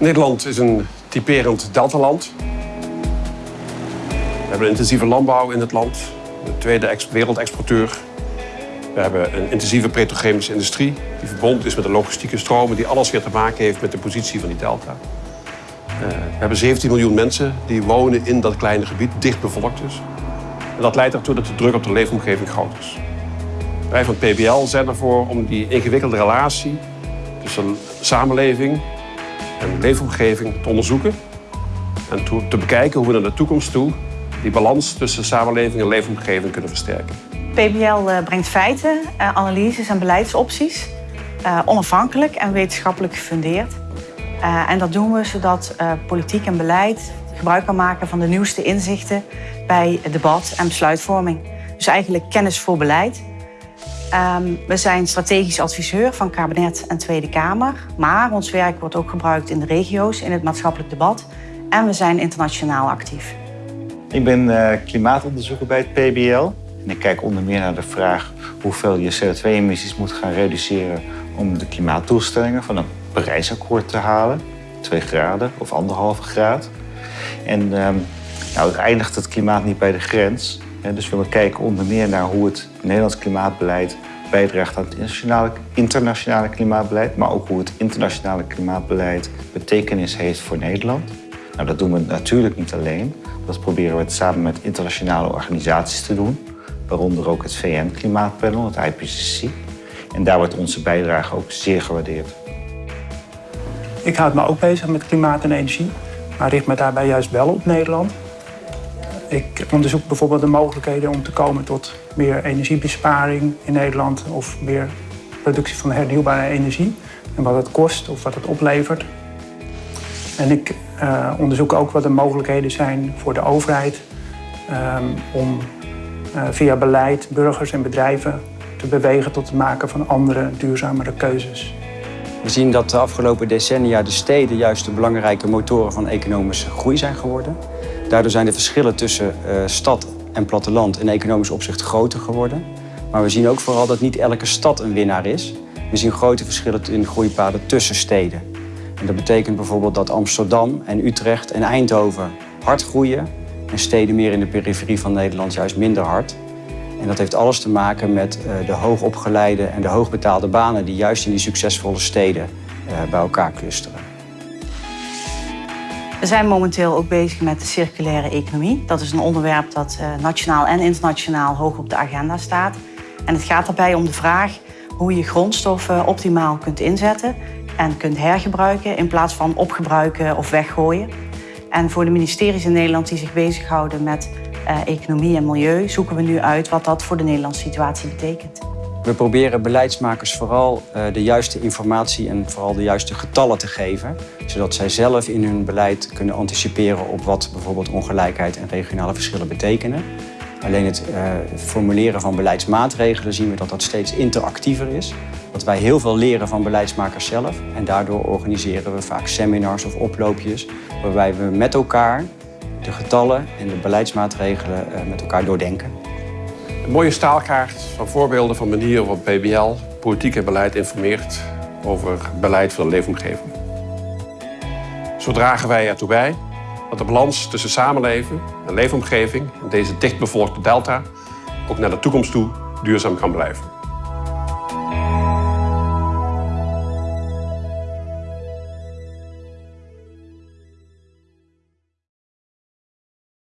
Nederland is een typerend deltaland. We hebben een intensieve landbouw in het land. De tweede ex- wereldexporteur. We hebben een intensieve petrochemische industrie die verbonden is met de logistieke stromen, die alles weer te maken heeft met de positie van die delta. Eh, we hebben 17 miljoen mensen die wonen in dat kleine gebied, dicht bevolkt dus. En dat leidt ertoe dat de druk op de leefomgeving groot is. Wij van PBL zijn ervoor om die ingewikkelde relatie tussen samenleving en leefomgeving te onderzoeken. En te, bekijken hoe we naar de toekomst toe die balans tussen samenleving en leefomgeving kunnen versterken. PBL eh, brengt feiten, eh, analyses en beleidsopties. eh, onafhankelijk en wetenschappelijk gefundeerd. En dat doen we zodat politiek en beleid gebruik kan maken van de nieuwste inzichten bij debat en besluitvorming. Dus eigenlijk kennis voor beleid. Ehm, we zijn strategisch adviseur van kabinet en Tweede Kamer. Maar ons werk wordt ook gebruikt in de regio's, in het maatschappelijk debat. En we zijn internationaal actief. Ik ben eh, klimaatonderzoeker bij het PBL. En ik kijk onder meer naar de vraag hoeveel je CO2-emissies moet gaan reduceren om de klimaatdoelstellingen van een Parijsakkoord te halen. 2 graden of anderhalve graad. En ehm, nou, het eindigt het klimaat niet bij de grens. Dus we kijken onder meer naar hoe het Nederlands klimaatbeleid bijdraagt aan het internationale, klimaatbeleid, maar ook hoe het internationale klimaatbeleid betekenis heeft voor Nederland. Nou, dat doen we natuurlijk niet alleen. Dat proberen we samen met internationale organisaties te doen, waaronder ook het VN-klimaatpanel, het IPCC. En daar wordt onze bijdrage ook zeer gewaardeerd. Ik houd me ook bezig met klimaat en energie, maar richt me daarbij juist wel op Nederland. Ik onderzoek bijvoorbeeld de mogelijkheden om te komen tot meer energiebesparing in Nederland of meer productie van hernieuwbare energie en wat het kost of wat het oplevert. En ik eh, onderzoek ook wat de mogelijkheden zijn voor de overheid ehm, om eh, via beleid burgers en bedrijven te bewegen tot het maken van andere duurzamere keuzes. We zien dat de afgelopen decennia de steden juist de belangrijke motoren van economische groei zijn geworden. Daardoor zijn de verschillen tussen eh, stad en platteland in economisch opzicht groter geworden. Maar we zien ook vooral dat niet elke stad een winnaar is. We zien grote verschillen in groeipaden tussen steden. En dat betekent bijvoorbeeld dat Amsterdam en Utrecht en Eindhoven hard groeien en steden meer in de periferie van Nederland juist minder hard. En dat heeft alles te maken met eh, de hoogopgeleide en de hoogbetaalde banen die juist in die succesvolle steden eh, bij elkaar clusteren. We zijn momenteel ook bezig met de circulaire economie. Dat is een onderwerp dat eh, nationaal en internationaal hoog op de agenda staat. En het gaat daarbij om de vraag hoe je grondstoffen optimaal kunt inzetten en kunt hergebruiken in plaats van opgebruiken of weggooien. En voor de ministeries in Nederland die zich bezighouden met economie en milieu, zoeken we nu uit wat dat voor de Nederlandse situatie betekent. We proberen beleidsmakers vooral eh, de juiste informatie en vooral de juiste getallen te geven, zodat zij zelf in hun beleid kunnen anticiperen op wat bijvoorbeeld ongelijkheid en regionale verschillen betekenen. Alleen het eh, formuleren van beleidsmaatregelen zien we dat dat steeds interactiever is. Dat wij heel veel leren van beleidsmakers zelf en daardoor organiseren we vaak seminars of oploopjes waarbij we met elkaar de getallen en de beleidsmaatregelen eh, met elkaar doordenken. Een mooie staalkaart van voorbeelden van manieren waarop PBL politiek en beleid informeert over beleid voor de leefomgeving. Zo dragen wij ertoe bij dat de balans tussen samenleven en leefomgeving in deze dichtbevolkte delta ook naar de toekomst toe duurzaam kan blijven.